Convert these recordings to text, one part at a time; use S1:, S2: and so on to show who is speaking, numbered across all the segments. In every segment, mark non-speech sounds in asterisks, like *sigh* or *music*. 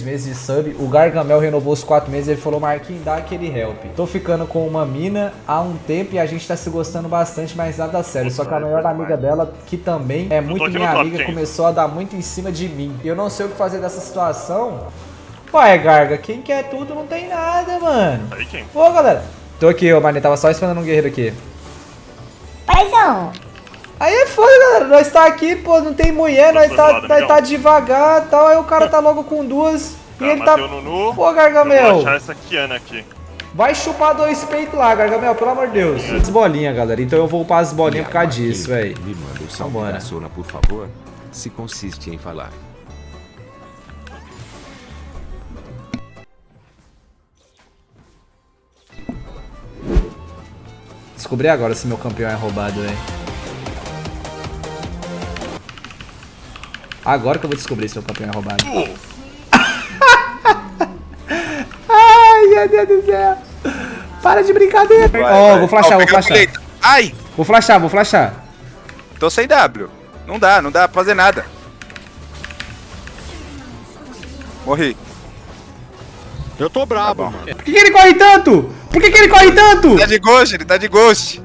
S1: seis meses de sub. O Gargamel renovou os quatro meses. Ele falou, Marquinhos, dá aquele help. Tô ficando com uma mina há um tempo e a gente tá se gostando bastante, mas nada sério. Só que a melhor amiga dela, que também é muito minha amiga, começou a dar muito em cima de mim. E eu não sei o que fazer dessa situação. Ué, Garga, quem quer tudo não tem nada, mano.
S2: Aí quem?
S1: Ô, galera. Tô aqui, ô, mano. Tava só esperando um guerreiro aqui.
S3: Paizão,
S1: Aí é foda, galera. Nós tá aqui, pô, não tem mulher, nós tá,
S2: zoado,
S1: nós tá devagar e tal. Aí o cara tá *laughs* logo com duas. e
S2: Tá,
S1: ele tá.
S2: Nunu.
S1: Pô,
S2: Eu
S1: Gargamel.
S2: vou achar essa Kiana aqui.
S1: Vai chupar dois peitos lá, Gargamel, pelo amor de Deus. As bolinhas, galera. Então eu vou upar as bolinhas por causa disso, velho.
S4: Me manda o salve
S1: Vambora.
S4: da Sona, por favor. Se consiste em falar.
S1: Descobri agora se meu campeão é roubado, velho. Agora que eu vou descobrir se meu campeão é roubado. *laughs* Ai, meu Deus do céu. Para de brincadeira. Ó, vou flashar, vou
S5: o
S1: flashar.
S5: Ai,
S1: Vou flashar, vou flashar.
S5: tô sem W. Não dá, não dá pra fazer nada. Morri.
S6: Eu tô brabo,
S5: bom.
S6: mano.
S1: Por que, que ele corre tanto? Por que, que ele corre tanto?
S5: Tá de ghost, ele tá de ghost.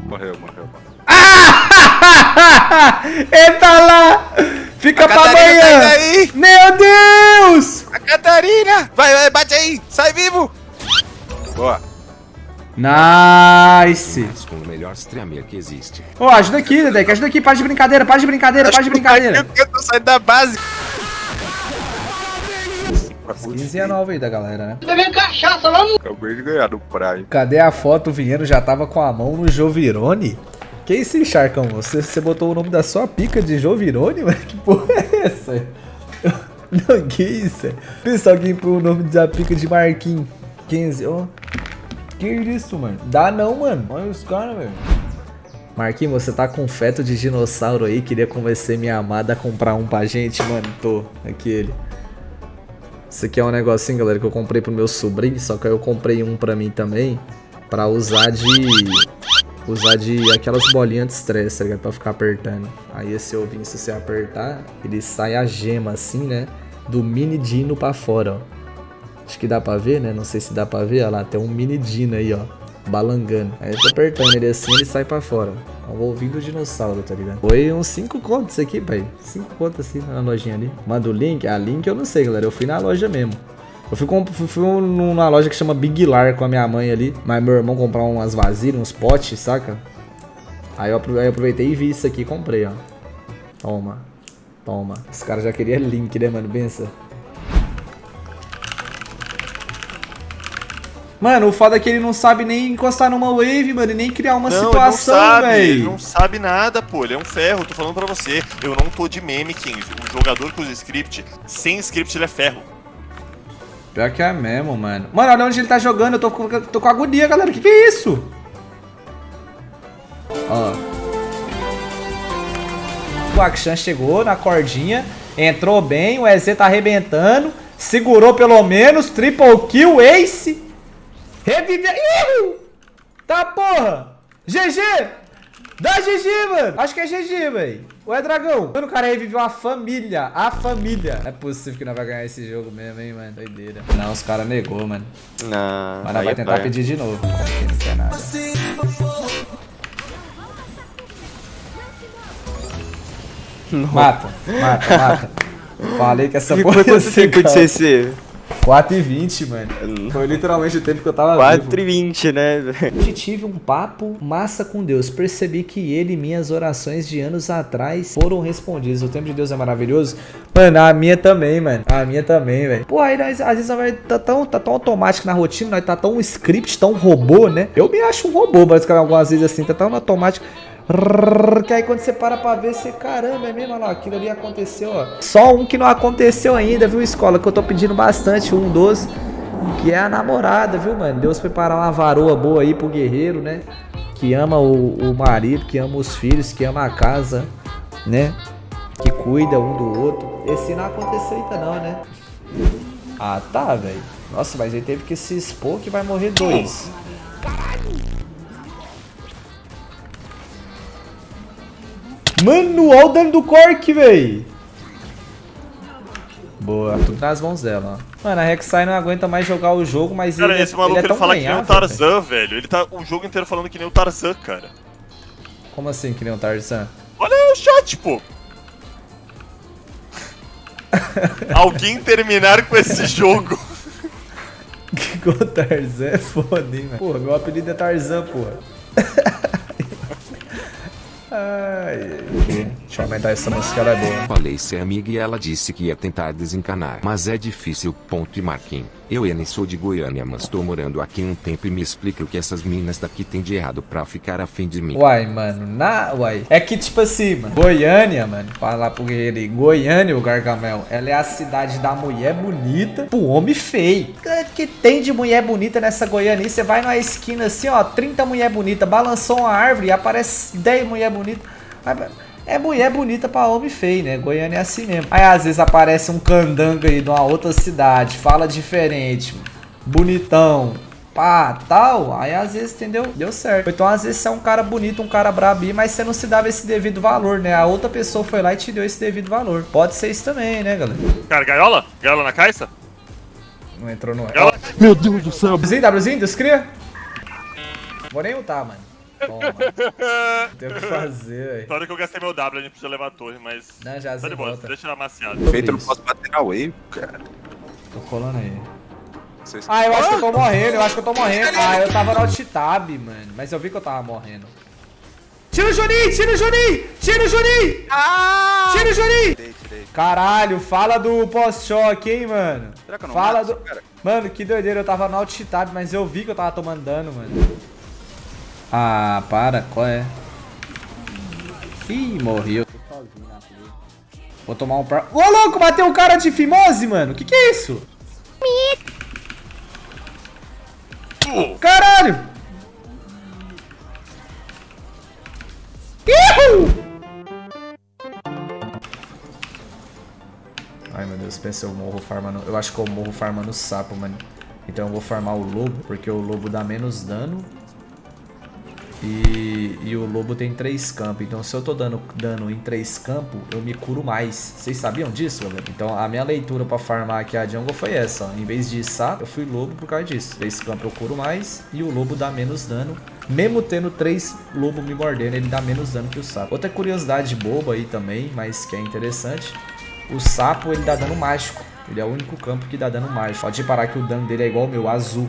S5: Morreu, morreu. *laughs*
S1: ele tá lá. Fica
S5: A
S1: pra
S5: Catarina tá
S1: amanhã.
S5: aí.
S1: Meu Deus.
S5: A Catarina! Vai, vai, bate aí! Sai vivo! Boa.
S1: Nice.
S4: Com o melhor streamer que existe.
S1: Ô, ajuda aqui, Dedek. Ajuda aqui. Para de brincadeira, para de brincadeira, para de brincadeira.
S5: Eu tô saindo da base.
S1: 15 é nova aí da galera, né?
S5: Acabei de ganhar no Prime.
S1: Cadê a foto? O Vinheiro já tava com a mão no Jovirone? Que isso, Charcão? Você, você botou o nome da sua pica de Jovirone, mano? Que porra é essa? *laughs* Não, que isso? Pensa alguém pôr o nome da pica de Marquinhos. 15, ó. Que isso, mano? Dá não, mano. Olha os caras, velho. Marquinhos, você tá com feto de dinossauro aí? Queria convencer minha amada a comprar um pra gente, mano? Tô. Aqui ele. Isso aqui é um negocinho, galera, que eu comprei pro meu sobrinho, só que eu comprei um pra mim também, pra usar de... Usar de aquelas bolinhas de estresse, tá ligado? Pra ficar apertando. Aí esse ovinho, se você apertar, ele sai a gema assim, né? Do mini dino pra fora, ó. Acho que dá pra ver, né? Não sei se dá pra ver, olha lá, tem um mini dino aí, ó. Balangando. Aí eu tô apertando ele assim, ele sai pra fora. É o ovinho do dinossauro, tá ligado? Foi uns 5 contos aqui, pai. 5 contos assim na lojinha ali. Manda o link? A link eu não sei, galera. Eu fui na loja mesmo. Eu fui, fui, fui numa loja que chama Big Lar com a minha mãe ali. Mas meu irmão comprar umas vasilhas, uns potes, saca? Aí eu, aproveitei e vi isso aqui e comprei, ó. Toma. Toma. Os caras já queriam link, né, mano? Pensa. Mano, o foda é que ele não sabe nem encostar numa wave, mano, e nem criar uma
S2: não,
S1: situação,
S2: ele não sabe, ele
S1: velho.
S2: não sabe nada, pô. Ele é um ferro, tô falando pra você. Eu não tô de meme, King. O jogador com os script, sem script, ele é ferro.
S1: Pior que é mesmo, mano. Mano, olha onde ele tá jogando. Eu tô com, tô com agonia, galera. Que que é isso? Ó. O Akshan chegou na cordinha. Entrou bem. O EZ tá arrebentando. Segurou pelo menos. Triple kill. Ace. Revive. Ih! Tá porra. GG. Dá GG, mano. Acho que é GG, velho. Ué, dragão. Mano, o cara reviveu a família. A família. Não é possível que nós vai ganhar esse jogo mesmo, hein, mano. Doideira. Não, os caras negou, mano.
S6: Não.
S1: Mas nós vai tentar pedir de novo. Não quer nada. Mata, mata, mata. *laughs* Falei que essa porra ia ser
S6: tempo de
S1: calma.
S6: CC?
S1: 4 e 20, mano. Foi literalmente o tempo que eu tava
S6: 4
S1: vivo.
S6: e 20, né?
S1: Hoje tive um papo massa com Deus. Percebi que ele e minhas orações de anos atrás foram respondidas. O tempo de Deus é maravilhoso. Mano, a minha também, mano. A minha também, velho. Pô, aí nós, às vezes nós vai tá tão, tá tão automático na rotina, nós tá tão script, tão robô, né? Eu me acho um robô, basicamente, algumas vezes assim, tá tão automático. Que aí quando você para pra ver, você, caramba, é mesmo, olha lá, aquilo ali aconteceu, ó. Só um que não aconteceu ainda, viu, escola? Que eu tô pedindo bastante, um dos, que é a namorada, viu, mano? Deus preparar uma varoa boa aí pro guerreiro, né? Que ama o, o marido, que ama os filhos, que ama a casa, né? Que cuida um do outro. Esse não aconteceu ainda não, né? Ah, tá, velho. Nossa, mas ele teve que se expor que vai morrer dois. Mano, olha o dano do Cork, véi. Boa, tudo nas mãos dela, ó. Mano, a Rek'Sai não aguenta mais jogar o jogo, mas
S2: Cara,
S1: ele,
S2: esse maluco
S1: ele é
S2: ele fala que nem o
S1: ganhável, velho.
S2: Tarzan, velho. Ele tá o jogo inteiro falando que nem o Tarzan, cara.
S1: Como assim que nem o Tarzan?
S2: Olha aí o chat, pô. *laughs* Alguém terminar com esse jogo. *laughs*
S1: Que o Tarzan é foda, hein, mano. Porra, meu apelido é Tarzan, porra. *laughs* Ai, ai. Deixa eu aumentar essa música, ela é boa.
S4: Falei ser amiga e ela disse que ia tentar desencanar. Mas é difícil. Ponto e Marquinhos. Eu Eni sou de Goiânia, mas tô morando aqui um tempo e me explica o que essas minas daqui tem de errado pra ficar afim de mim.
S1: Uai, mano, na. Uai. É que, tipo assim, mano, Goiânia, mano, falar pro guerreiro aí, Goiânia, o Gargamel, ela é a cidade da mulher bonita pro homem feio. O que tem de mulher bonita nessa Goiânia? Você vai numa esquina assim, ó, 30 mulher bonita, balançou uma árvore e aparece 10 mulher bonita. Aí, É mulher bonita pra homem feio, né? Goiânia é assim mesmo. Aí às vezes aparece um candango aí de uma outra cidade, fala diferente, bonitão, pá, tal. Aí às vezes, entendeu? Deu certo. Então às vezes você é um cara bonito, um cara brabo, mas você não se dava esse devido valor, né? A outra pessoa foi lá e te deu esse devido valor. Pode ser isso também, né, galera?
S2: Cara, gaiola? Gaiola na caixa?
S1: Não entrou no.
S2: Gaiola?
S6: Meu Deus do céu.
S1: Wzinho, Wzinho, Deus cria? Vou nem ultar, mano. Não *laughs* tem o que fazer, velho.
S2: Na hora que eu gastei meu W, a gente podia levar a torre, mas.
S1: Não, já
S2: Tá de boa,
S1: volta.
S2: deixa ela amaciada.
S5: Feito, eu não posso bater na wave, cara.
S1: Tô colando aí.
S5: Vocês...
S1: Ah, eu acho que eu tô morrendo, eu acho que eu tô morrendo. Ah, eu tava no alt tab, mano. Mas eu vi que eu tava morrendo. Tira o Juninho, tira o Juninho, tira o Juninho. Tira o Juninho.
S5: Tirei, tirei.
S1: Caralho, fala do pós-choque, hein, mano.
S5: Será que eu não
S1: Fala
S5: mato
S1: do...
S5: cara?
S1: Mano, que doideira, eu tava no alt tab, mas eu vi que eu tava tomando dano, mano. Ah, para, qual é? Ih, morreu. Vou tomar um par... Ô, louco, bateu um cara de fimose, mano. Que que é isso? Caralho! Ai meu Deus, pensa eu morro farmando. Eu acho que eu morro farmando sapo, mano. Então eu vou farmar o lobo, porque o lobo dá menos dano. E, e o lobo tem três campos. Então se eu tô dando dano em três campos, eu me curo mais. Vocês sabiam disso, galera? Então a minha leitura pra farmar aqui a jungle foi essa. Ó. Em vez de sapo, eu fui lobo por causa disso. Três campos eu curo mais e o lobo dá menos dano. Mesmo tendo três lobos me mordendo, ele dá menos dano que o sapo. Outra curiosidade boba aí também, mas que é interessante. O sapo, ele dá dano mágico. Ele é o único campo que dá dano mágico. Pode reparar que o dano dele é igual ao meu, azul.